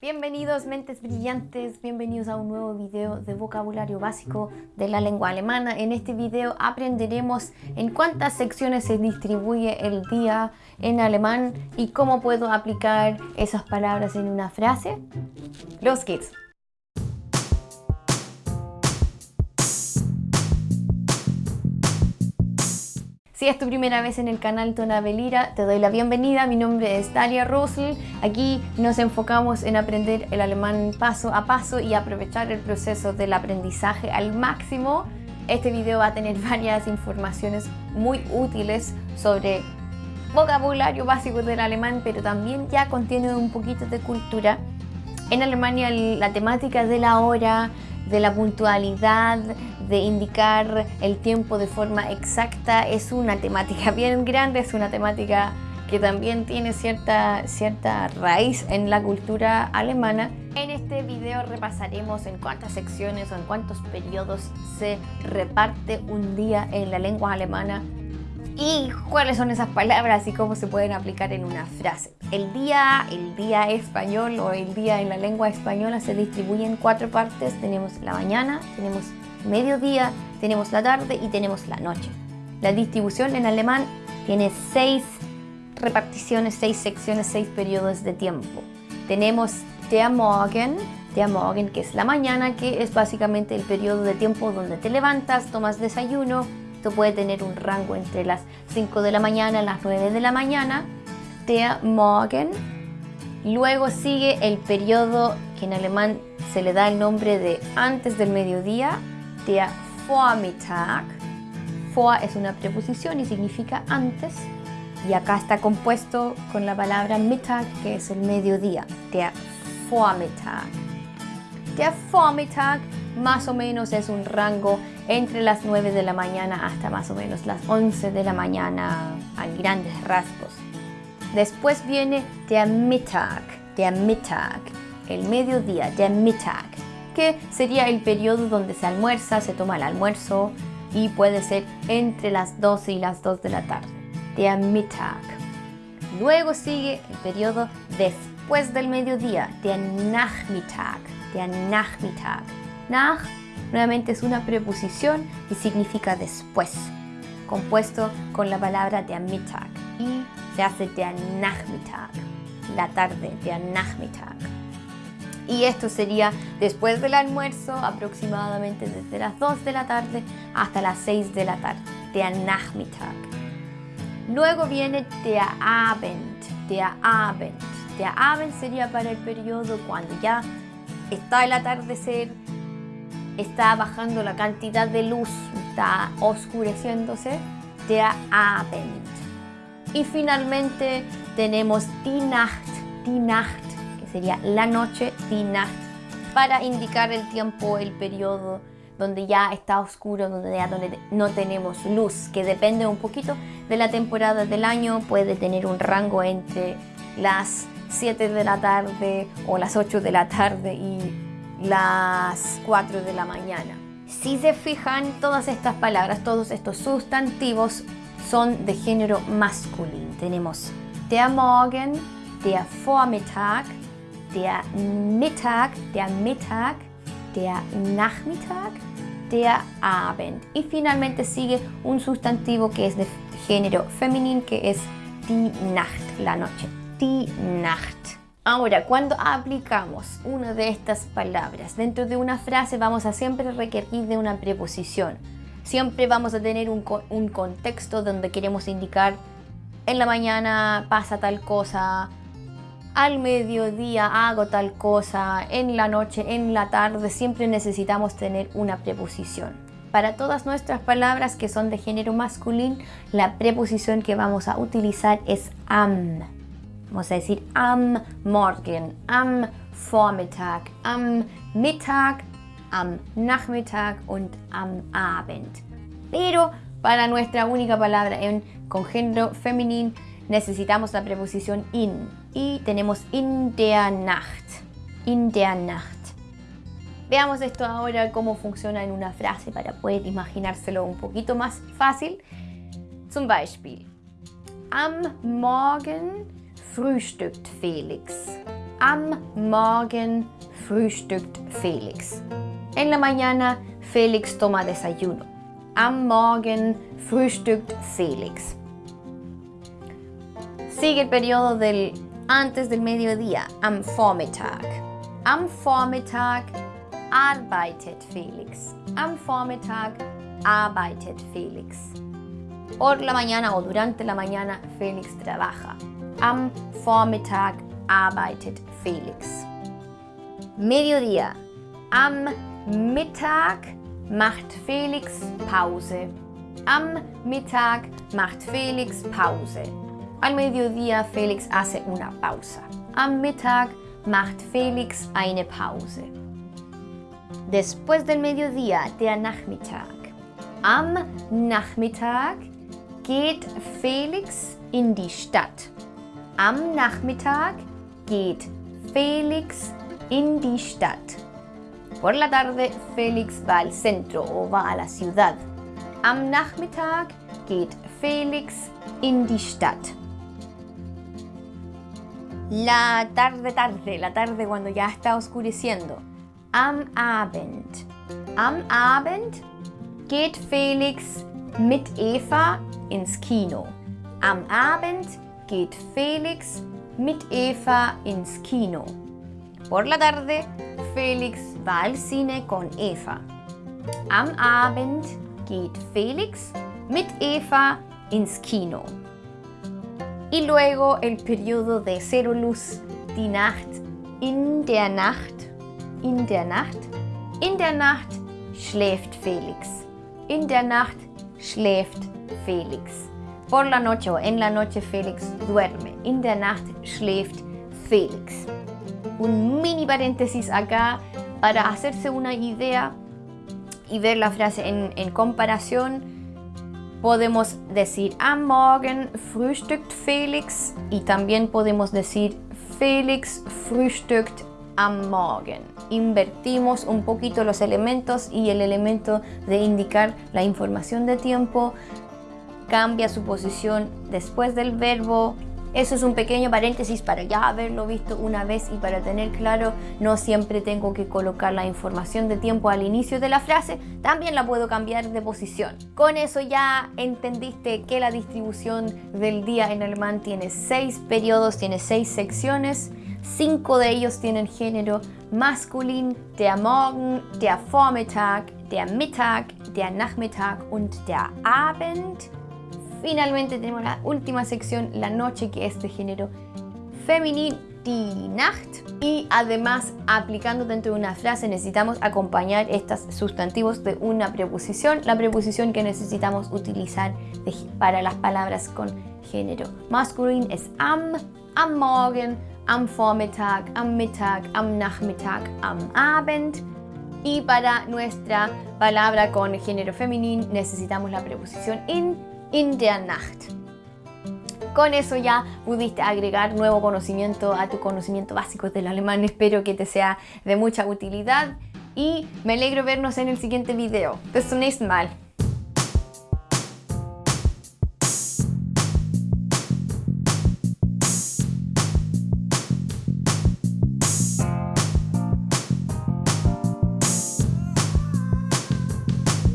Bienvenidos mentes brillantes, bienvenidos a un nuevo video de vocabulario básico de la lengua alemana. En este video aprenderemos en cuántas secciones se distribuye el día en alemán y cómo puedo aplicar esas palabras en una frase. Los geht's! Si es tu primera vez en el canal Tonabelira, te doy la bienvenida. Mi nombre es Dalia Rosel. Aquí nos enfocamos en aprender el alemán paso a paso y aprovechar el proceso del aprendizaje al máximo. Este video va a tener varias informaciones muy útiles sobre vocabulario básico del alemán, pero también ya contiene un poquito de cultura. En Alemania la temática de la hora, de la puntualidad, de indicar el tiempo de forma exacta es una temática bien grande, es una temática que también tiene cierta, cierta raíz en la cultura alemana. En este video repasaremos en cuántas secciones o en cuántos periodos se reparte un día en la lengua alemana y cuáles son esas palabras y cómo se pueden aplicar en una frase. El día, el día español o el día en la lengua española se distribuye en cuatro partes. Tenemos la mañana, tenemos mediodía, tenemos la tarde y tenemos la noche. La distribución en alemán tiene seis reparticiones, seis secciones, seis periodos de tiempo. Tenemos der Morgen, der Morgen que es la mañana, que es básicamente el periodo de tiempo donde te levantas, tomas desayuno, esto puede tener un rango entre las 5 de la mañana y las 9 de la mañana. Der Morgen. Luego sigue el periodo que en alemán se le da el nombre de antes del mediodía. Der Vormittag. Vor es una preposición y significa antes. Y acá está compuesto con la palabra Mittag, que es el mediodía. Der Vormittag. Der Vormittag más o menos es un rango entre las 9 de la mañana hasta más o menos las 11 de la mañana a grandes rasgos. Después viene der Mittag, der Mittag, el mediodía, der Mittag, que sería el periodo donde se almuerza, se toma el almuerzo y puede ser entre las 12 y las 2 de la tarde, der Mittag. Luego sigue el periodo después del mediodía, der Nachmittag, der Nachmittag. Nach nuevamente es una preposición y significa después, compuesto con la palabra der Mittag y se hace der Nachmittag, la tarde, der Nachmittag. Y esto sería después del almuerzo, aproximadamente desde las 2 de la tarde hasta las 6 de la tarde, der Nachmittag. Luego viene der Abend, der Abend. Der Abend sería para el periodo cuando ya está el atardecer, está bajando la cantidad de luz, está oscureciéndose, der Abend. Y finalmente tenemos die Nacht, die Nacht, que sería la noche, die Nacht, para indicar el tiempo, el periodo donde ya está oscuro, donde ya no tenemos luz, que depende un poquito de la temporada del año, puede tener un rango entre las 7 de la tarde o las 8 de la tarde y las 4 de la mañana. Si se fijan, todas estas palabras, todos estos sustantivos son de género masculino. Tenemos der Morgen, der Vormittag, der Mittag, der Mittag, der Nachmittag, der Abend. Y finalmente sigue un sustantivo que es de género femenino, que es die Nacht, la noche. Die Nacht. Ahora, cuando aplicamos una de estas palabras dentro de una frase vamos a siempre requerir de una preposición. Siempre vamos a tener un, contexto donde queremos indicar en la mañana pasa tal cosa, al mediodía hago tal cosa, en la noche, en la tarde, siempre necesitamos tener una preposición. Para todas nuestras palabras que son de género masculino, la preposición que vamos a utilizar es am. Vamos a decir am Morgen, am Vormittag, am Mittag, am Nachmittag und am Abend. Pero para nuestra única palabra en, con género femenino necesitamos la preposición in y tenemos in der Nacht, in der Nacht. Veamos esto ahora cómo funciona en una frase para poder imaginárselo un poquito más fácil. Zum Beispiel, am Morgen frühstückt Felix. Am Morgen frühstückt Felix. En la mañana, Felix toma desayuno. Am Morgen frühstückt Felix. Sigue el periodo del antes del mediodía, am Vormittag. Am Vormittag arbeitet Felix. Am Vormittag arbeitet Felix. Por la mañana o durante la mañana Felix trabaja. Am Vormittag arbeitet Felix. Mediodía. Am Mittag macht Felix Pause. Am Mittag macht Felix Pause. Al mediodía Felix hace una pausa. Am Mittag macht Felix eine Pause. Después del mediodía, der Nachmittag. Am Nachmittag geht Felix in die Stadt. Am Nachmittag geht Felix in die Stadt. Por la tarde, Felix va al centro o va a la ciudad. Am Nachmittag geht Felix in die Stadt. La tarde tarde, la tarde cuando ya está oscureciendo. Am Abend. Am Abend geht Felix mit Eva ins Kino. Am Abend geht Felix mit Eva ins Kino. Por la tarde, Felix va al cine con Eva. Am Abend geht Felix mit Eva ins Kino. Y luego el periodo de cero luz, die Nacht, in der Nacht, in der Nacht, in der Nacht schläft Felix. In der Nacht schläft Felix. Por la noche o en la noche Felix duerme. In der Nacht schläft Felix. Un mini paréntesis acá para hacerse una idea y ver la frase en, en comparación. Podemos decir am Morgen frühstückt Felix y también podemos decir Felix frühstückt am Morgen. Invertimos un poquito los elementos y el elemento de indicar la información de tiempo cambia su posición después del verbo. Eso es un pequeño paréntesis para ya haberlo visto una vez y para tener claro, no siempre tengo que colocar la información de tiempo al inicio de la frase, también la puedo cambiar de posición. Con eso ya entendiste que la distribución del día en alemán tiene seis periodos, tiene seis secciones, cinco de ellos tienen género masculin, der Morgen, der Vormittag, der Mittag, der Nachmittag und der Abend. Finalmente tenemos la última sección, la noche, que es de género femenino, Nacht. Y además, aplicando dentro de una frase, necesitamos acompañar estos sustantivos de una preposición, la preposición que necesitamos utilizar para las palabras con género masculino es am, am Morgen, am Vormittag, am Mittag, am Nachmittag, am Abend. Y para nuestra palabra con género femenino necesitamos la preposición in, in der Nacht. Con eso ya pudiste agregar nuevo conocimiento a tu conocimiento básico del alemán. Espero que te sea de mucha utilidad y me alegro vernos en el siguiente video. Bis zum nächsten Mal.